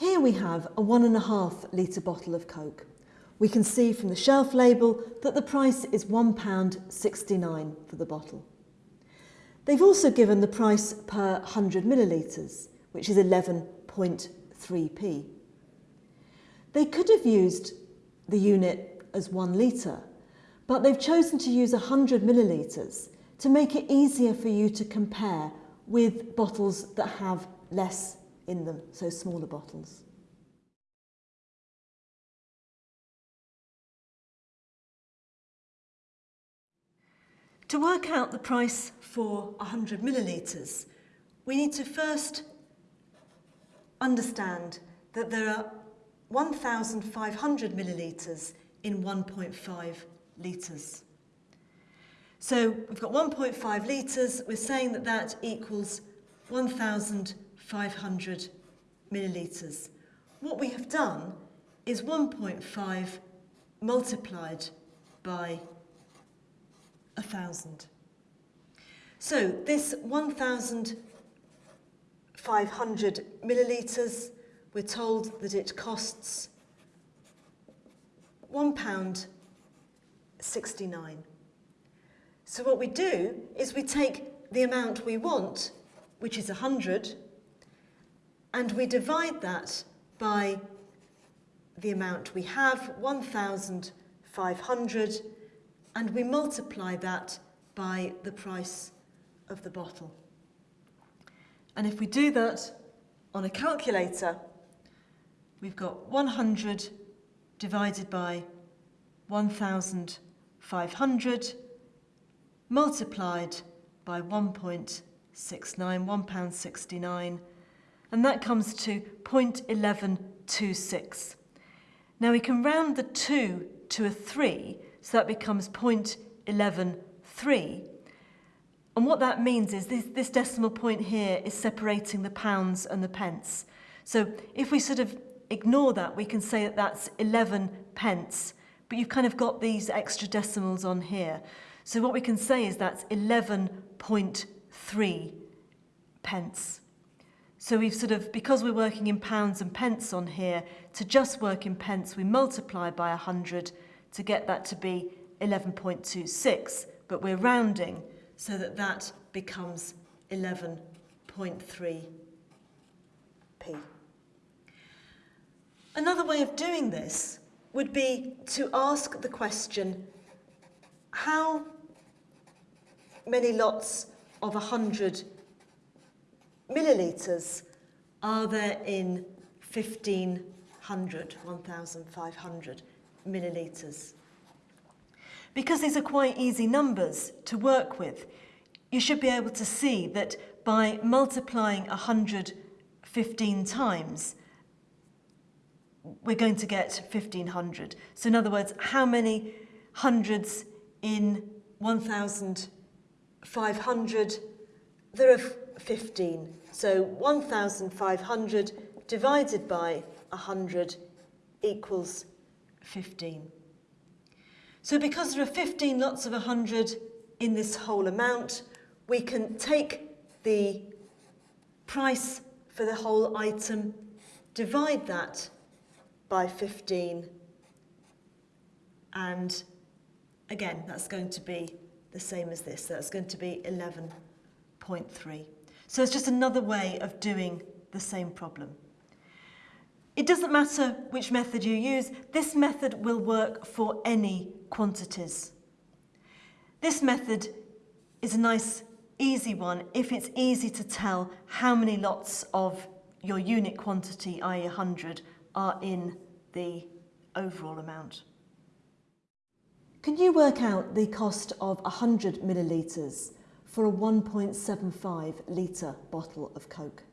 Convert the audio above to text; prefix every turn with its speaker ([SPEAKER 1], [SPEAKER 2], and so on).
[SPEAKER 1] Here we have a one and a half litre bottle of Coke. We can see from the shelf label that the price is £1.69 for the bottle. They've also given the price per 100 millilitres, which is 11.3p. They could have used the unit as one litre, but they've chosen to use 100 millilitres to make it easier for you to compare with bottles that have less in them, so smaller bottles. To work out the price for 100 millilitres, we need to first understand that there are 1,500 millilitres in 1.5 litres. So we've got 1.5 litres, we're saying that that equals 1,500 millilitres. What we have done is 1.5 multiplied by 1,000. So this 1,500 millilitres we're told that it costs £1.69. So what we do is we take the amount we want, which is 100, and we divide that by the amount we have, 1,500, and we multiply that by the price of the bottle. And if we do that on a calculator, we've got 100 divided by 1,500 multiplied by 1.69, £1.69, and that comes to 0.1126. Now we can round the 2 to a 3, so that becomes 0.113. And what that means is this, this decimal point here is separating the pounds and the pence. So if we sort of ignore that, we can say that that's 11 pence, but you've kind of got these extra decimals on here. So what we can say is that's 11.3 pence. So we've sort of, because we're working in pounds and pence on here, to just work in pence, we multiply by 100 to get that to be 11.26, but we're rounding so that that becomes 11.3p. Another way of doing this would be to ask the question, how many lots of 100 millilitres are there in 1500, 1500 millilitres? Because these are quite easy numbers to work with, you should be able to see that by multiplying 100 15 times, we're going to get 1500. So in other words, how many hundreds in 1500? There are 15. So 1500 divided by 100 equals 15. So because there are 15 lots of 100 in this whole amount, we can take the price for the whole item, divide that by 15. And again, that's going to be the same as this. That's going to be 11.3. So it's just another way of doing the same problem. It doesn't matter which method you use, this method will work for any quantities. This method is a nice, easy one if it's easy to tell how many lots of your unit quantity, i.e. 100, are in the overall amount. Can you work out the cost of 100 millilitres for a 1.75 litre bottle of Coke?